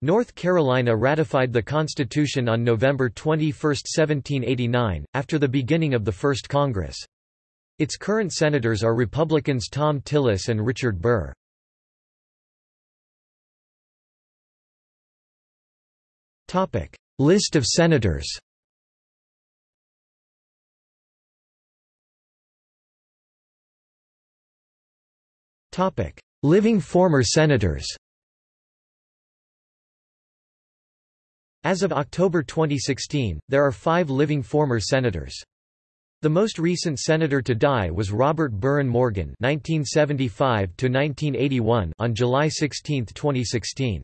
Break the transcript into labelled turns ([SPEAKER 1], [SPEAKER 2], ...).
[SPEAKER 1] North Carolina ratified the Constitution on November 21, 1789, after the beginning of the First Congress. Its current senators are Republicans Thom Tillis and Richard Burr. List of senators Living former senators As of October 2016, there are five living former senators. The most recent senator to die was Robert Burren Morgan (1975–1981) on July 16, 2016.